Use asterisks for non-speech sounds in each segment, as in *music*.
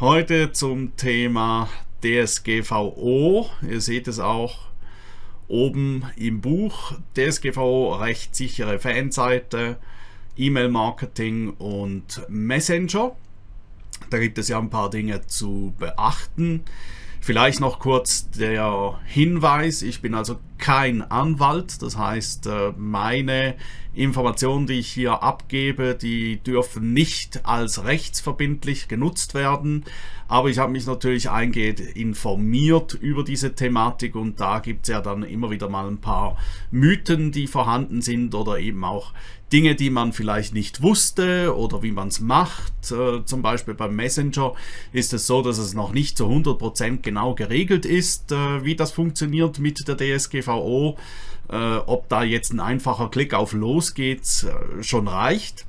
Heute zum Thema DSGVO. Ihr seht es auch oben im Buch. DSGVO, rechtssichere Fanseite, E-Mail-Marketing und Messenger. Da gibt es ja ein paar Dinge zu beachten. Vielleicht noch kurz der Hinweis, ich bin also kein Anwalt, das heißt äh, meine Informationen, die ich hier abgebe, die dürfen nicht als rechtsverbindlich genutzt werden, aber ich habe mich natürlich eingehend informiert über diese Thematik und da gibt es ja dann immer wieder mal ein paar Mythen, die vorhanden sind oder eben auch Dinge, die man vielleicht nicht wusste oder wie man es macht. Äh, zum Beispiel beim Messenger ist es so, dass es noch nicht zu 100% genau geregelt ist, äh, wie das funktioniert mit der DSGVO. Äh, ob da jetzt ein einfacher Klick auf Los geht, schon reicht.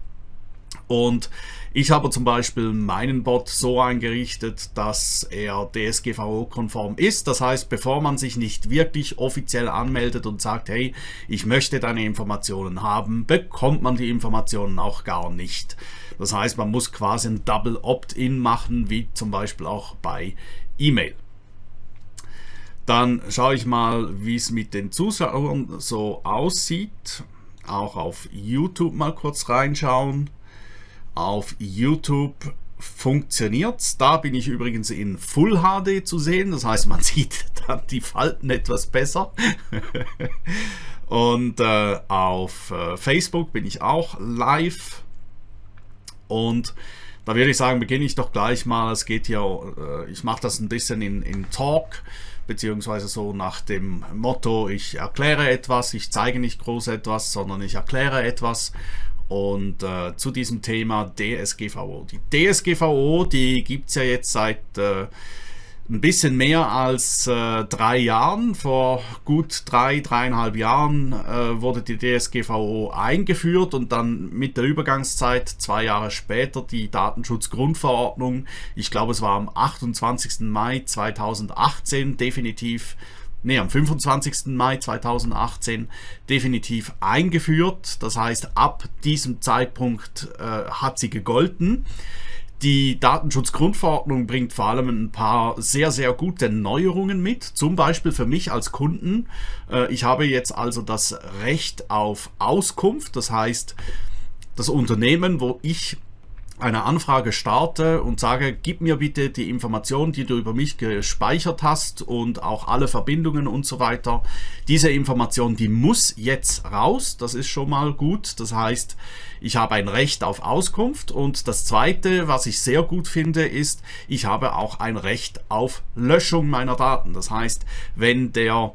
Und ich habe zum Beispiel meinen Bot so eingerichtet, dass er DSGVO-konform ist. Das heißt, bevor man sich nicht wirklich offiziell anmeldet und sagt, hey, ich möchte deine Informationen haben, bekommt man die Informationen auch gar nicht. Das heißt, man muss quasi ein Double Opt-in machen, wie zum Beispiel auch bei E-Mail. Dann schaue ich mal, wie es mit den Zuschauern so aussieht. Auch auf YouTube mal kurz reinschauen. Auf YouTube funktioniert Da bin ich übrigens in Full HD zu sehen. Das heißt, man *laughs* sieht dann die Falten etwas besser. *laughs* Und äh, auf äh, Facebook bin ich auch live. Und da würde ich sagen, beginne ich doch gleich mal. Es geht hier, äh, ich mache das ein bisschen in, in Talk, beziehungsweise so nach dem Motto, ich erkläre etwas, ich zeige nicht groß etwas, sondern ich erkläre etwas und äh, zu diesem Thema DSGVO. Die DSGVO, die gibt es ja jetzt seit äh, ein bisschen mehr als äh, drei Jahren. Vor gut drei, dreieinhalb Jahren äh, wurde die DSGVO eingeführt und dann mit der Übergangszeit zwei Jahre später die Datenschutzgrundverordnung. Ich glaube, es war am 28. Mai 2018 definitiv nee, am 25. Mai 2018 definitiv eingeführt. Das heißt, ab diesem Zeitpunkt äh, hat sie gegolten. Die Datenschutzgrundverordnung bringt vor allem ein paar sehr, sehr gute Neuerungen mit. Zum Beispiel für mich als Kunden. Äh, ich habe jetzt also das Recht auf Auskunft. Das heißt, das Unternehmen, wo ich eine Anfrage starte und sage, gib mir bitte die Informationen, die du über mich gespeichert hast und auch alle Verbindungen und so weiter. Diese Information, die muss jetzt raus, das ist schon mal gut. Das heißt, ich habe ein Recht auf Auskunft und das zweite, was ich sehr gut finde, ist, ich habe auch ein Recht auf Löschung meiner Daten. Das heißt, wenn der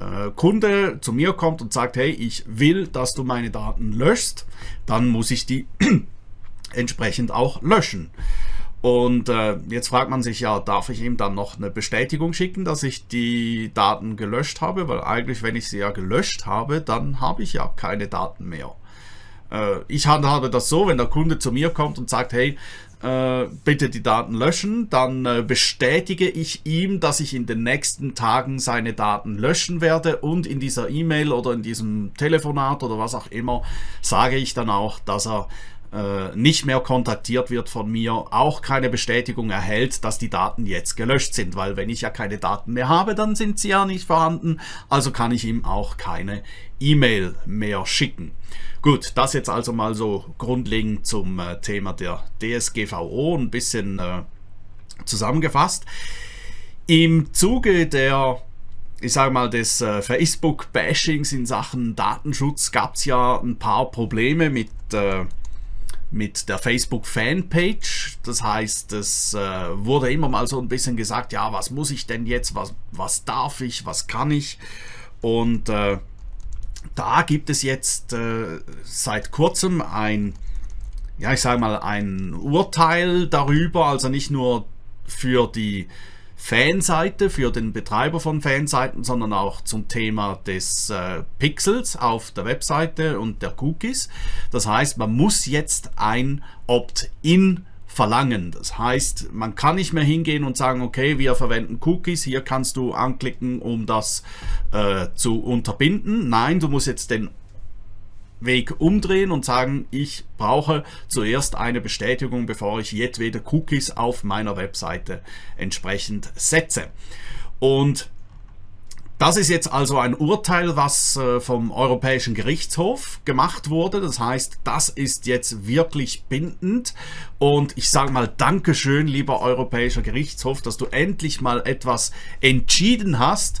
äh, Kunde zu mir kommt und sagt, hey, ich will, dass du meine Daten löschst, dann muss ich die *clears throat* entsprechend auch löschen. Und äh, jetzt fragt man sich ja, darf ich ihm dann noch eine Bestätigung schicken, dass ich die Daten gelöscht habe? Weil eigentlich, wenn ich sie ja gelöscht habe, dann habe ich ja keine Daten mehr. Äh, ich handhabe das so, wenn der Kunde zu mir kommt und sagt, hey, äh, bitte die Daten löschen, dann äh, bestätige ich ihm, dass ich in den nächsten Tagen seine Daten löschen werde und in dieser E-Mail oder in diesem Telefonat oder was auch immer sage ich dann auch, dass er äh, nicht mehr kontaktiert wird von mir, auch keine Bestätigung erhält, dass die Daten jetzt gelöscht sind, weil wenn ich ja keine Daten mehr habe, dann sind sie ja nicht vorhanden, also kann ich ihm auch keine E-Mail mehr schicken. Gut, das jetzt also mal so grundlegend zum äh, Thema der DSGVO, ein bisschen äh, zusammengefasst. Im Zuge der ich sage mal, des äh, Facebook-Bashings in Sachen Datenschutz gab es ja ein paar Probleme mit äh, mit der Facebook-Fanpage. Das heißt, es äh, wurde immer mal so ein bisschen gesagt, ja, was muss ich denn jetzt, was, was darf ich, was kann ich? Und äh, da gibt es jetzt äh, seit kurzem ein, ja, ich sage mal, ein Urteil darüber, also nicht nur für die Fanseite für den Betreiber von Fanseiten, sondern auch zum Thema des äh, Pixels auf der Webseite und der Cookies. Das heißt, man muss jetzt ein Opt-in verlangen. Das heißt, man kann nicht mehr hingehen und sagen, okay, wir verwenden Cookies, hier kannst du anklicken, um das äh, zu unterbinden. Nein, du musst jetzt den Weg umdrehen und sagen, ich brauche zuerst eine Bestätigung, bevor ich jedwede Cookies auf meiner Webseite entsprechend setze. Und das ist jetzt also ein Urteil, was äh, vom Europäischen Gerichtshof gemacht wurde. Das heißt, das ist jetzt wirklich bindend. Und ich sage mal Dankeschön, lieber Europäischer Gerichtshof, dass du endlich mal etwas entschieden hast,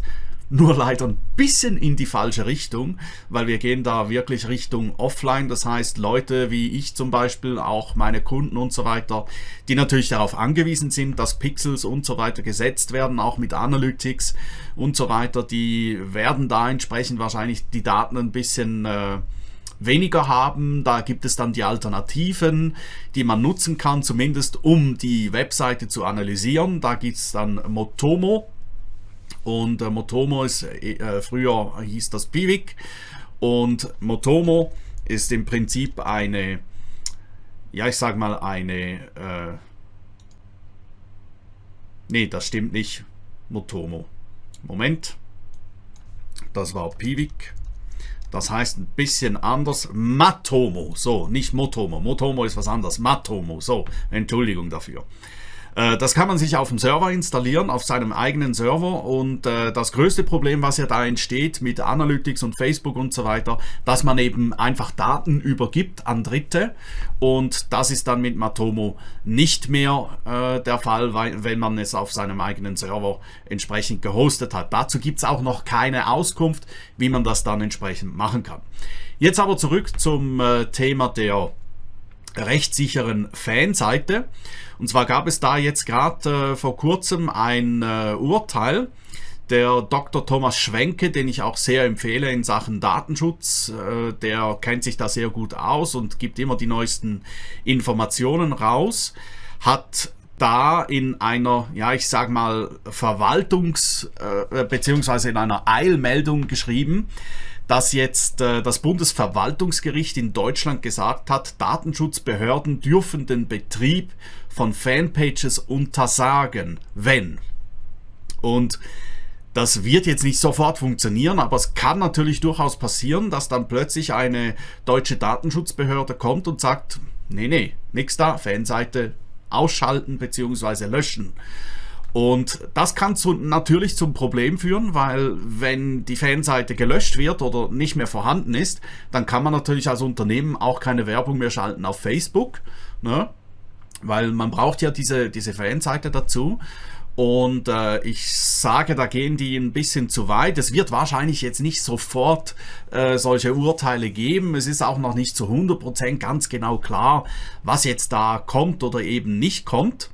nur leider ein bisschen in die falsche Richtung, weil wir gehen da wirklich Richtung Offline. Das heißt, Leute wie ich zum Beispiel, auch meine Kunden und so weiter, die natürlich darauf angewiesen sind, dass Pixels und so weiter gesetzt werden, auch mit Analytics und so weiter, die werden da entsprechend wahrscheinlich die Daten ein bisschen... Äh, weniger haben. Da gibt es dann die Alternativen, die man nutzen kann, zumindest um die Webseite zu analysieren. Da gibt es dann Motomo. Und äh, Motomo ist, äh, früher hieß das Pivik. Und Motomo ist im Prinzip eine, ja ich sag mal eine, äh, nee, das stimmt nicht, Motomo. Moment, das war Pivik. Das heißt ein bisschen anders Matomo. So, nicht Motomo. Motomo ist was anderes. Matomo. So, Entschuldigung dafür. Äh, das kann man sich auf dem Server installieren, auf seinem eigenen Server und äh, das größte Problem, was ja da entsteht mit Analytics und Facebook und so weiter, dass man eben einfach Daten übergibt an Dritte und das ist dann mit Matomo nicht mehr äh, der Fall, wenn man es auf seinem eigenen Server entsprechend gehostet hat. Dazu gibt es auch noch keine Auskunft, wie man das dann entsprechend machen kann. Jetzt aber zurück zum Thema der rechtssicheren Fanseite. Und zwar gab es da jetzt gerade äh, vor kurzem ein äh, Urteil, der Dr. Thomas Schwenke, den ich auch sehr empfehle in Sachen Datenschutz, äh, der kennt sich da sehr gut aus und gibt immer die neuesten Informationen raus, hat da in einer, ja ich sag mal, Verwaltungs- äh, beziehungsweise in einer Eilmeldung geschrieben, dass jetzt äh, das Bundesverwaltungsgericht in Deutschland gesagt hat, Datenschutzbehörden dürfen den Betrieb von Fanpages untersagen, wenn. Und das wird jetzt nicht sofort funktionieren, aber es kann natürlich durchaus passieren, dass dann plötzlich eine deutsche Datenschutzbehörde kommt und sagt, nee, nee, nix da, Fanseite ausschalten bzw. löschen. Und das kann zu, natürlich zum Problem führen, weil wenn die Fanseite gelöscht wird oder nicht mehr vorhanden ist, dann kann man natürlich als Unternehmen auch keine Werbung mehr schalten auf Facebook, ne? weil man braucht ja diese, diese Fanseite dazu. Und äh, ich sage, da gehen die ein bisschen zu weit. Es wird wahrscheinlich jetzt nicht sofort äh, solche Urteile geben. Es ist auch noch nicht zu 100% ganz genau klar, was jetzt da kommt oder eben nicht kommt.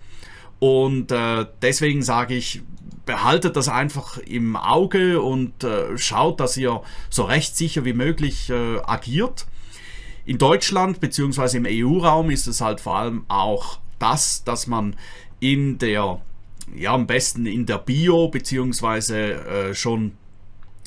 Und äh, deswegen sage ich, behaltet das einfach im Auge und äh, schaut, dass ihr so rechtssicher wie möglich äh, agiert. In Deutschland bzw. im EU-Raum ist es halt vor allem auch das, dass man in der, ja am besten in der Bio bzw. Äh, schon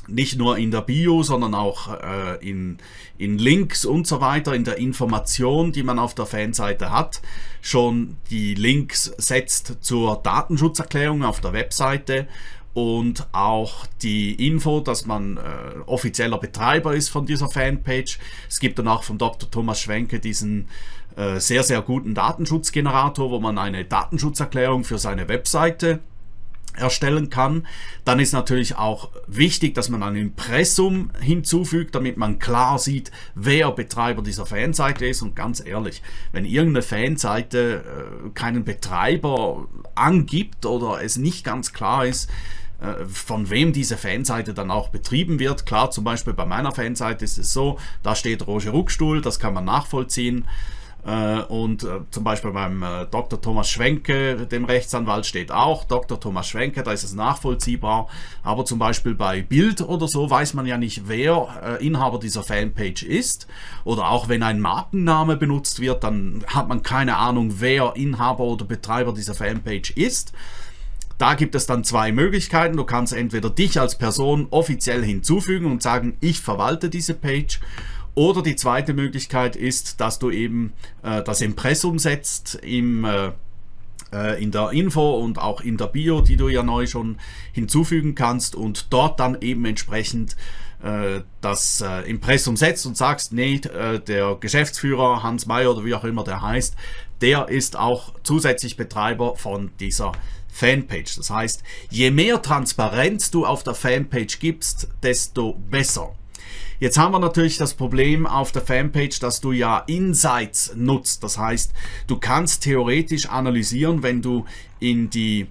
nicht nur in der Bio, sondern auch äh, in, in Links und so weiter, in der Information, die man auf der Fanseite hat, schon die Links setzt zur Datenschutzerklärung auf der Webseite und auch die Info, dass man äh, offizieller Betreiber ist von dieser Fanpage. Es gibt dann auch von Dr. Thomas Schwenke diesen äh, sehr, sehr guten Datenschutzgenerator, wo man eine Datenschutzerklärung für seine Webseite erstellen kann. Dann ist natürlich auch wichtig, dass man ein Impressum hinzufügt, damit man klar sieht, wer Betreiber dieser Fanseite ist. Und ganz ehrlich, wenn irgendeine Fanseite äh, keinen Betreiber angibt oder es nicht ganz klar ist, äh, von wem diese Fanseite dann auch betrieben wird. Klar, zum Beispiel bei meiner Fanseite ist es so, da steht Roger Ruckstuhl, das kann man nachvollziehen. Äh, und äh, zum Beispiel beim äh, Dr. Thomas Schwenke, dem Rechtsanwalt, steht auch Dr. Thomas Schwenke, da ist es nachvollziehbar. Aber zum Beispiel bei Bild oder so weiß man ja nicht, wer Inhaber dieser Fanpage ist. Oder auch wenn ein Markenname benutzt wird, dann hat man keine Ahnung, wer Inhaber oder Betreiber dieser Fanpage ist. Da gibt es dann zwei Möglichkeiten. Du kannst entweder dich als Person offiziell hinzufügen und sagen, ich verwalte diese Page oder die zweite Möglichkeit ist, dass du eben äh, das Impressum setzt im, äh, äh, in der Info und auch in der Bio, die du ja neu schon hinzufügen kannst und dort dann eben entsprechend äh, das äh, Impressum setzt und sagst, nee, der Geschäftsführer Hans Mayer oder wie auch immer der heißt, der ist auch zusätzlich Betreiber von dieser Fanpage. Das heißt, je mehr Transparenz du auf der Fanpage gibst, desto besser. Jetzt haben wir natürlich das Problem auf der Fanpage, dass du ja Insights nutzt. Das heißt, du kannst theoretisch analysieren, wenn du in die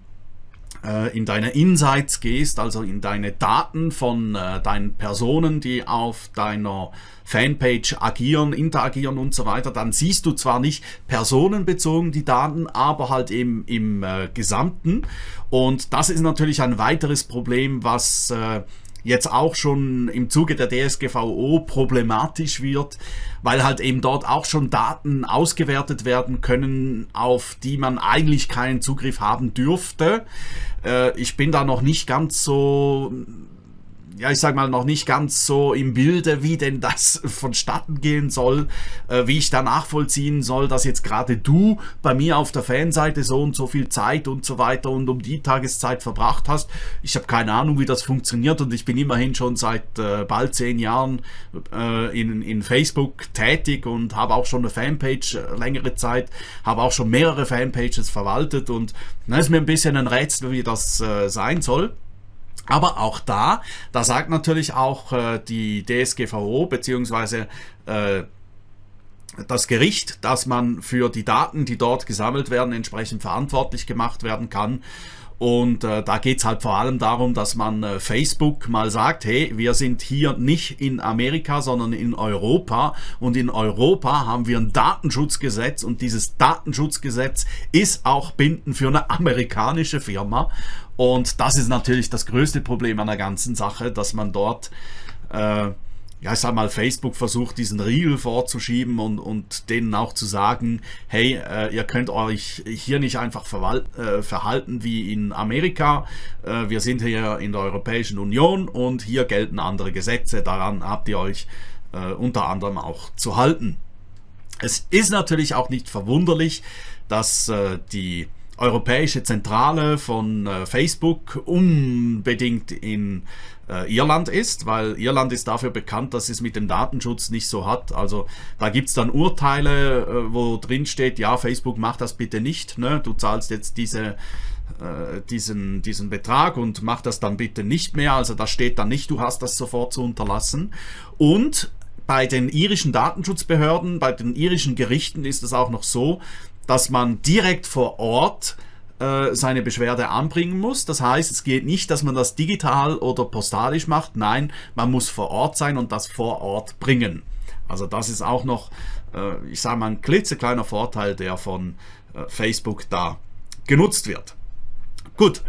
äh, in deine Insights gehst, also in deine Daten von äh, deinen Personen, die auf deiner Fanpage agieren, interagieren und so weiter, dann siehst du zwar nicht personenbezogen die Daten, aber halt eben im äh, Gesamten. Und das ist natürlich ein weiteres Problem, was jetzt auch schon im Zuge der DSGVO problematisch wird, weil halt eben dort auch schon Daten ausgewertet werden können, auf die man eigentlich keinen Zugriff haben dürfte. Äh, ich bin da noch nicht ganz so ja, ich sag mal, noch nicht ganz so im Bilde, wie denn das *laughs* vonstatten gehen soll, äh, wie ich da nachvollziehen soll, dass jetzt gerade du bei mir auf der Fanseite so und so viel Zeit und so weiter und um die Tageszeit verbracht hast. Ich habe keine Ahnung, wie das funktioniert und ich bin immerhin schon seit äh, bald zehn Jahren äh, in, in Facebook tätig und habe auch schon eine Fanpage äh, längere Zeit, habe auch schon mehrere Fanpages verwaltet und da ist mir ein bisschen ein Rätsel, wie das äh, sein soll. Aber auch da, da sagt natürlich auch äh, die DSGVO beziehungsweise äh, das Gericht, dass man für die Daten, die dort gesammelt werden, entsprechend verantwortlich gemacht werden kann. Und äh, da geht es halt vor allem darum, dass man äh, Facebook mal sagt, hey, wir sind hier nicht in Amerika, sondern in Europa. Und in Europa haben wir ein Datenschutzgesetz und dieses Datenschutzgesetz ist auch bindend für eine amerikanische Firma. Und das ist natürlich das größte Problem an der ganzen Sache, dass man dort äh, ja, ich sag mal, Facebook versucht, diesen Riegel vorzuschieben und, und denen auch zu sagen, hey, äh, ihr könnt euch hier nicht einfach äh, verhalten wie in Amerika. Äh, wir sind hier in der Europäischen Union und hier gelten andere Gesetze. Daran habt ihr euch äh, unter anderem auch zu halten. Es ist natürlich auch nicht verwunderlich, dass äh, die europäische Zentrale von äh, Facebook unbedingt in äh, Irland ist, weil Irland ist dafür bekannt, dass es mit dem Datenschutz nicht so hat. Also da gibt es dann Urteile, äh, wo drin steht, ja, Facebook macht das bitte nicht. Ne? Du zahlst jetzt diese äh, diesen, diesen Betrag und mach das dann bitte nicht mehr. Also da steht dann nicht, du hast das sofort zu unterlassen. Und bei den irischen Datenschutzbehörden, bei den irischen Gerichten ist es auch noch so, dass man direkt vor Ort äh, seine Beschwerde anbringen muss. Das heißt, es geht nicht, dass man das digital oder postalisch macht. Nein, man muss vor Ort sein und das vor Ort bringen. Also das ist auch noch, äh, ich sage mal, ein klitzekleiner Vorteil, der von äh, Facebook da genutzt wird. Gut,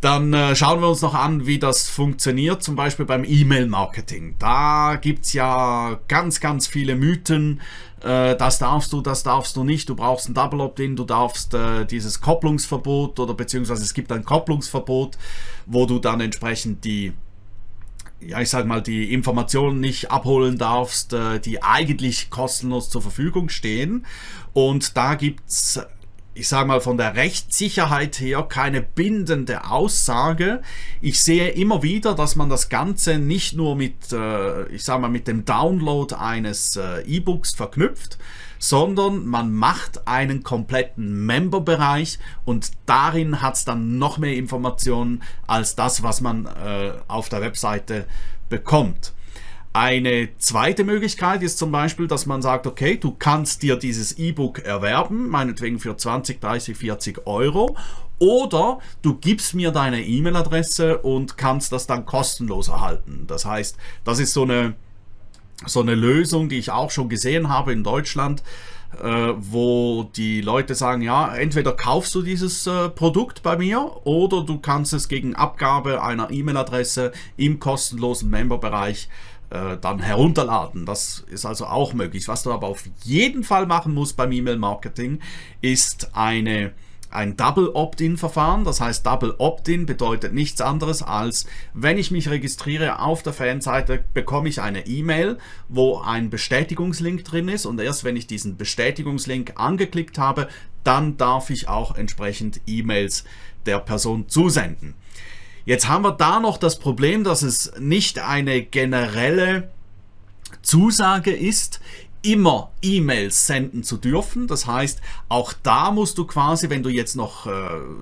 dann äh, schauen wir uns noch an, wie das funktioniert, zum Beispiel beim E-Mail-Marketing. Da gibt es ja ganz, ganz viele Mythen. Äh, das darfst du, das darfst du nicht. Du brauchst ein Double Opt-in, du darfst äh, dieses Kopplungsverbot oder beziehungsweise es gibt ein Kopplungsverbot, wo du dann entsprechend die ja, ich sag mal, die Informationen nicht abholen darfst, äh, die eigentlich kostenlos zur Verfügung stehen. Und da gibt's ich sage mal, von der Rechtssicherheit her keine bindende Aussage. Ich sehe immer wieder, dass man das Ganze nicht nur mit, äh, ich sage mal, mit dem Download eines äh, E-Books verknüpft, sondern man macht einen kompletten Member-Bereich und darin hat es dann noch mehr Informationen als das, was man äh, auf der Webseite bekommt. Eine zweite Möglichkeit ist zum Beispiel, dass man sagt, okay, du kannst dir dieses E-Book erwerben, meinetwegen für 20, 30, 40 Euro oder du gibst mir deine E-Mail-Adresse und kannst das dann kostenlos erhalten. Das heißt, das ist so eine, so eine Lösung, die ich auch schon gesehen habe in Deutschland, äh, wo die Leute sagen, ja, entweder kaufst du dieses äh, Produkt bei mir oder du kannst es gegen Abgabe einer E-Mail-Adresse im kostenlosen Member-Bereich äh, dann herunterladen. Das ist also auch möglich. Was du aber auf jeden Fall machen musst beim E-Mail-Marketing, ist eine ein Double Opt-in-Verfahren. Das heißt, Double Opt-in bedeutet nichts anderes als, wenn ich mich registriere auf der Fanseite, bekomme ich eine E-Mail, wo ein Bestätigungslink drin ist und erst wenn ich diesen Bestätigungslink angeklickt habe, dann darf ich auch entsprechend E-Mails der Person zusenden. Jetzt haben wir da noch das Problem, dass es nicht eine generelle Zusage ist, immer E-Mails senden zu dürfen. Das heißt, auch da musst du quasi, wenn du jetzt noch, äh,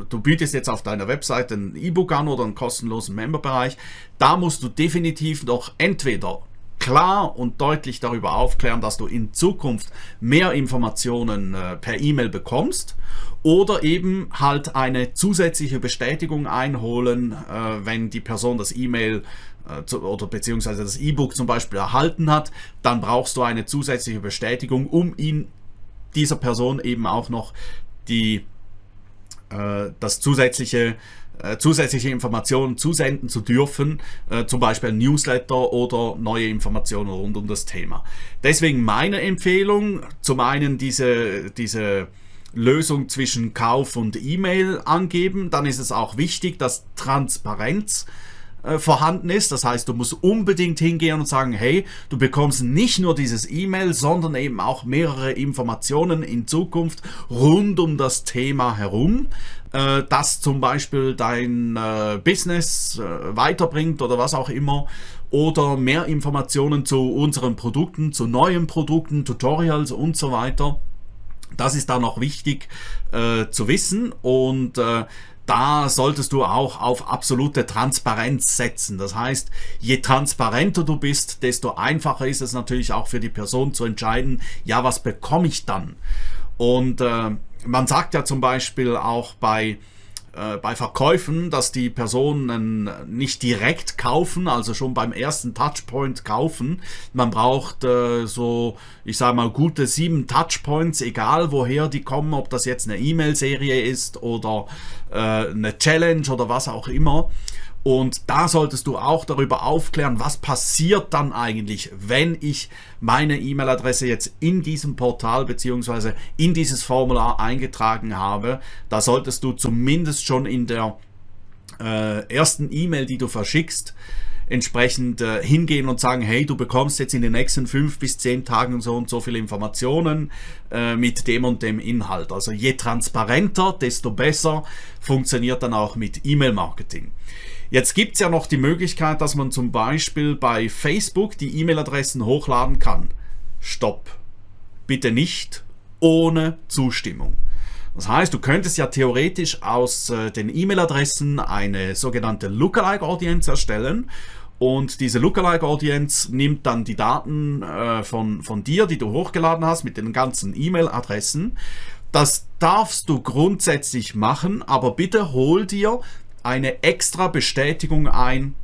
du bietest jetzt auf deiner Webseite ein E-Book an oder einen kostenlosen Memberbereich, da musst du definitiv noch entweder klar und deutlich darüber aufklären, dass du in Zukunft mehr Informationen äh, per E-Mail bekommst oder eben halt eine zusätzliche Bestätigung einholen, äh, wenn die Person das E-Mail äh, oder beziehungsweise das E-Book zum Beispiel erhalten hat, dann brauchst du eine zusätzliche Bestätigung, um ihn dieser Person eben auch noch die, das zusätzliche äh, zusätzliche Informationen zusenden zu dürfen, äh, zum Beispiel ein Newsletter oder neue Informationen rund um das Thema. Deswegen meine Empfehlung, zum einen diese, diese Lösung zwischen Kauf und E-Mail angeben, dann ist es auch wichtig, dass Transparenz äh, vorhanden ist. Das heißt, du musst unbedingt hingehen und sagen, hey, du bekommst nicht nur dieses E-Mail, sondern eben auch mehrere Informationen in Zukunft rund um das Thema herum, äh, das zum Beispiel dein äh, Business äh, weiterbringt oder was auch immer oder mehr Informationen zu unseren Produkten, zu neuen Produkten, Tutorials und so weiter. Das ist da noch wichtig äh, zu wissen und äh, da solltest du auch auf absolute Transparenz setzen. Das heißt, je transparenter du bist, desto einfacher ist es natürlich auch für die Person zu entscheiden, ja, was bekomme ich dann? Und äh, man sagt ja zum Beispiel auch bei äh, bei Verkäufen, dass die Personen nicht direkt kaufen, also schon beim ersten Touchpoint kaufen. Man braucht äh, so, ich sage mal, gute sieben Touchpoints, egal woher die kommen, ob das jetzt eine E-Mail-Serie ist oder äh, eine Challenge oder was auch immer. Und da solltest du auch darüber aufklären, was passiert dann eigentlich, wenn ich meine E-Mail-Adresse jetzt in diesem Portal bzw. in dieses Formular eingetragen habe. Da solltest du zumindest schon in der äh, ersten E-Mail, die du verschickst, entsprechend äh, hingehen und sagen, hey, du bekommst jetzt in den nächsten fünf bis zehn Tagen so und so viele Informationen äh, mit dem und dem Inhalt. Also je transparenter, desto besser funktioniert dann auch mit E-Mail-Marketing. Jetzt gibt es ja noch die Möglichkeit, dass man zum Beispiel bei Facebook die E-Mail-Adressen hochladen kann. Stopp. Bitte nicht ohne Zustimmung. Das heißt, du könntest ja theoretisch aus äh, den E-Mail-Adressen eine sogenannte Lookalike-Audience erstellen und diese Lookalike-Audience nimmt dann die Daten äh, von, von dir, die du hochgeladen hast, mit den ganzen E-Mail-Adressen. Das darfst du grundsätzlich machen, aber bitte hol dir eine extra Bestätigung ein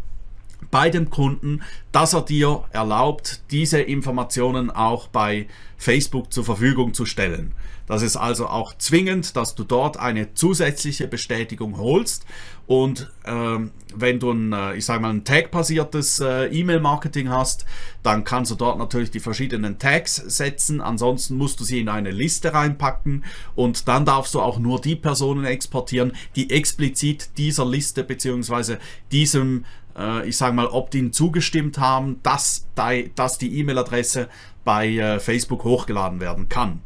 bei dem Kunden, dass er dir erlaubt, diese Informationen auch bei Facebook zur Verfügung zu stellen. Das ist also auch zwingend, dass du dort eine zusätzliche Bestätigung holst und ähm, wenn du ein, äh, ich sage mal, ein Tag-basiertes äh, E-Mail-Marketing hast, dann kannst du dort natürlich die verschiedenen Tags setzen. Ansonsten musst du sie in eine Liste reinpacken und dann darfst du auch nur die Personen exportieren, die explizit dieser Liste bzw. diesem äh, ich sage mal, Opt-in zugestimmt haben, dass, dass die E-Mail-Adresse bei äh, Facebook hochgeladen werden kann.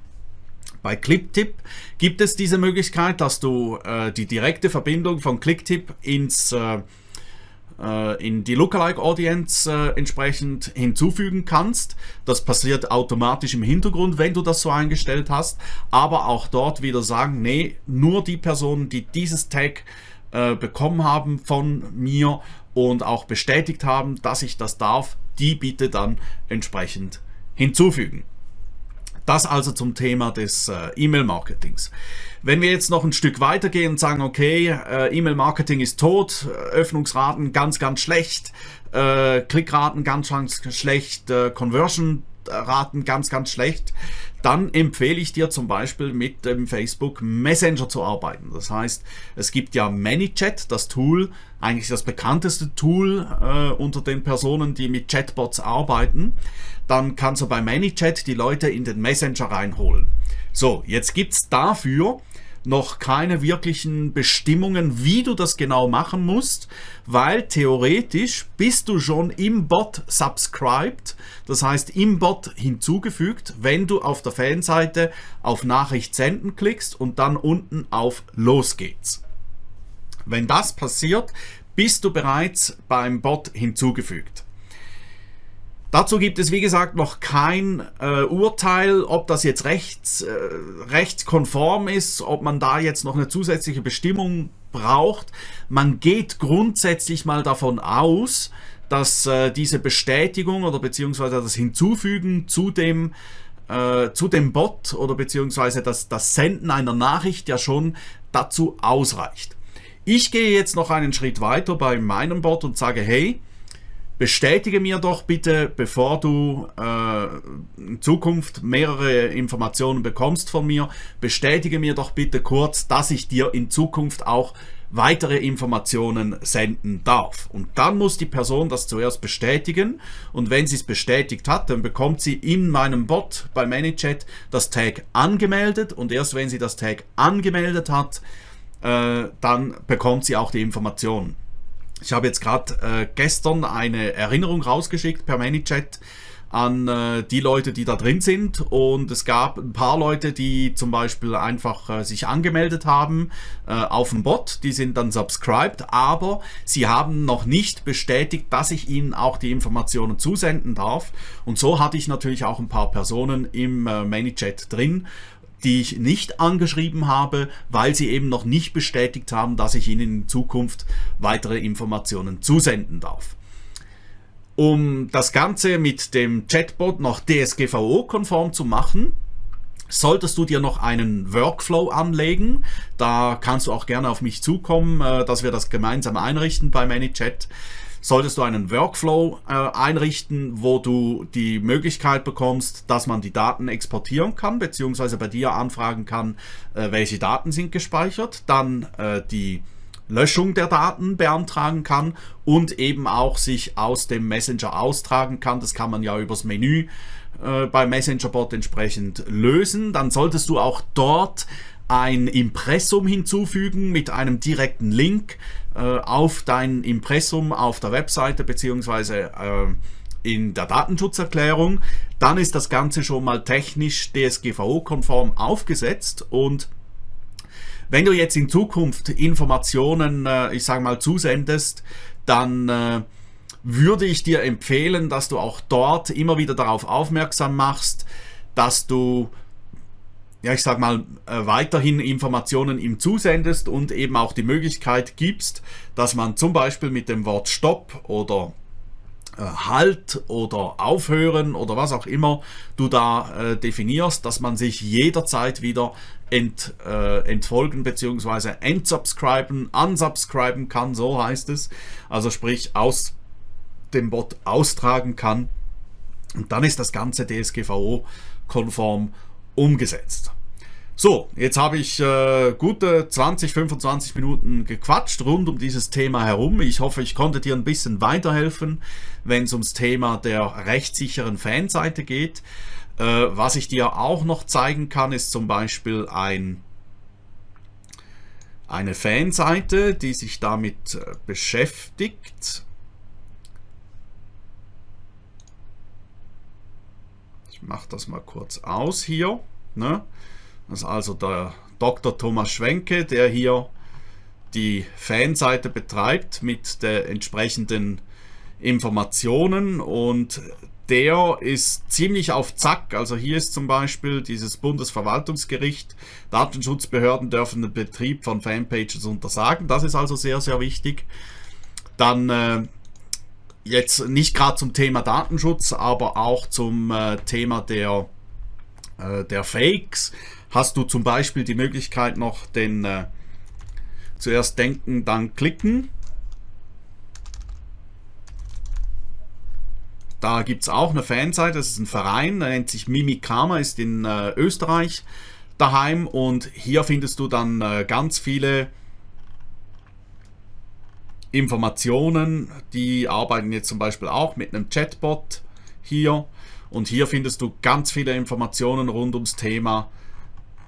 Bei ClickTip gibt es diese Möglichkeit, dass du äh, die direkte Verbindung von ClickTip ins äh, äh, in die Lookalike Audience äh, entsprechend hinzufügen kannst. Das passiert automatisch im Hintergrund, wenn du das so eingestellt hast. Aber auch dort wieder sagen, nee, nur die Personen, die dieses Tag äh, bekommen haben von mir und auch bestätigt haben, dass ich das darf, die bitte dann entsprechend hinzufügen. Das also zum Thema des äh, E-Mail-Marketings. Wenn wir jetzt noch ein Stück weitergehen und sagen, okay, äh, E-Mail-Marketing ist tot, Öffnungsraten ganz, ganz schlecht, äh, Klickraten ganz, ganz schlecht, äh, Conversion Raten ganz, ganz schlecht, dann empfehle ich dir zum Beispiel mit dem Facebook Messenger zu arbeiten. Das heißt, es gibt ja ManyChat, das Tool, eigentlich das bekannteste Tool äh, unter den Personen, die mit Chatbots arbeiten. Dann kannst du bei ManyChat die Leute in den Messenger reinholen. So, jetzt gibt es dafür noch keine wirklichen Bestimmungen, wie du das genau machen musst, weil theoretisch bist du schon im Bot subscribed, das heißt im Bot hinzugefügt, wenn du auf der Fanseite auf Nachricht senden klickst und dann unten auf Los geht's. Wenn das passiert, bist du bereits beim Bot hinzugefügt. Dazu gibt es wie gesagt noch kein äh, Urteil, ob das jetzt rechts, äh, rechtskonform ist, ob man da jetzt noch eine zusätzliche Bestimmung braucht. Man geht grundsätzlich mal davon aus, dass äh, diese Bestätigung oder beziehungsweise das Hinzufügen zu dem äh, zu dem Bot oder beziehungsweise das, das Senden einer Nachricht ja schon dazu ausreicht. Ich gehe jetzt noch einen Schritt weiter bei meinem Bot und sage, hey, bestätige mir doch bitte, bevor du äh, in Zukunft mehrere Informationen bekommst von mir, bestätige mir doch bitte kurz, dass ich dir in Zukunft auch weitere Informationen senden darf. Und dann muss die Person das zuerst bestätigen und wenn sie es bestätigt hat, dann bekommt sie in meinem Bot bei ManyChat das Tag angemeldet und erst wenn sie das Tag angemeldet hat, äh, dann bekommt sie auch die Informationen. Ich habe jetzt gerade äh, gestern eine Erinnerung rausgeschickt per ManyChat an äh, die Leute, die da drin sind. Und es gab ein paar Leute, die zum Beispiel einfach äh, sich angemeldet haben äh, auf dem Bot, die sind dann subscribed, aber sie haben noch nicht bestätigt, dass ich ihnen auch die Informationen zusenden darf. Und so hatte ich natürlich auch ein paar Personen im äh, ManyChat drin die ich nicht angeschrieben habe, weil sie eben noch nicht bestätigt haben, dass ich ihnen in Zukunft weitere Informationen zusenden darf. Um das Ganze mit dem Chatbot noch DSGVO-konform zu machen, Solltest du dir noch einen Workflow anlegen, da kannst du auch gerne auf mich zukommen, äh, dass wir das gemeinsam einrichten bei ManyChat solltest du einen Workflow äh, einrichten, wo du die Möglichkeit bekommst, dass man die Daten exportieren kann, beziehungsweise bei dir anfragen kann, äh, welche Daten sind gespeichert, dann äh, die Löschung der Daten beantragen kann und eben auch sich aus dem Messenger austragen kann. Das kann man ja übers Menü äh, beim Messenger-Bot entsprechend lösen. Dann solltest du auch dort ein Impressum hinzufügen mit einem direkten Link äh, auf dein Impressum auf der Webseite beziehungsweise äh, in der Datenschutzerklärung. Dann ist das Ganze schon mal technisch DSGVO-konform aufgesetzt und wenn du jetzt in Zukunft Informationen, äh, ich sage mal, zusendest, dann äh, würde ich dir empfehlen, dass du auch dort immer wieder darauf aufmerksam machst, dass du ja, ich sag mal, äh, weiterhin Informationen ihm zusendest und eben auch die Möglichkeit gibst, dass man zum Beispiel mit dem Wort Stopp oder äh, Halt oder Aufhören oder was auch immer du da äh, definierst, dass man sich jederzeit wieder ent, äh, entfolgen bzw. entsubscriben, unsubscriben kann, so heißt es. Also sprich aus dem Bot austragen kann. Und dann ist das Ganze DSGVO-konform umgesetzt. So, jetzt habe ich äh, gute 20, 25 Minuten gequatscht rund um dieses Thema herum. Ich hoffe, ich konnte dir ein bisschen weiterhelfen, wenn es ums Thema der rechtssicheren Fanseite geht. Äh, was ich dir auch noch zeigen kann, ist zum Beispiel ein, eine Fanseite, die sich damit äh, beschäftigt. Ich mache das mal kurz aus hier. Ne? Das ist also der Dr. Thomas Schwenke, der hier die Fanseite betreibt mit der entsprechenden Informationen und der ist ziemlich auf Zack. Also hier ist zum Beispiel dieses Bundesverwaltungsgericht, Datenschutzbehörden dürfen den Betrieb von Fanpages untersagen. Das ist also sehr, sehr wichtig. Dann äh, jetzt nicht gerade zum Thema Datenschutz, aber auch zum äh, Thema der, äh, der Fakes hast du zum Beispiel die Möglichkeit noch den äh, zuerst denken, dann klicken. Da gibt es auch eine Fanseite, das ist ein Verein, der nennt sich Mimikama, ist in äh, Österreich daheim und hier findest du dann äh, ganz viele Informationen, die arbeiten jetzt zum Beispiel auch mit einem Chatbot hier und hier findest du ganz viele Informationen rund ums Thema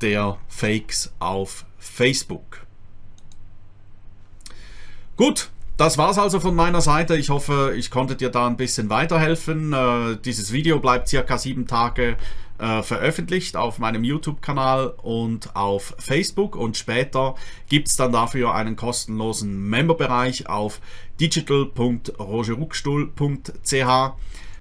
der Fakes auf Facebook. Gut, das war's also von meiner Seite. Ich hoffe, ich konnte dir da ein bisschen weiterhelfen. Äh, dieses Video bleibt circa sieben Tage äh, veröffentlicht auf meinem YouTube-Kanal und auf Facebook. Und später gibt es dann dafür einen kostenlosen Memberbereich auf digital.rogeruckstuhl.ch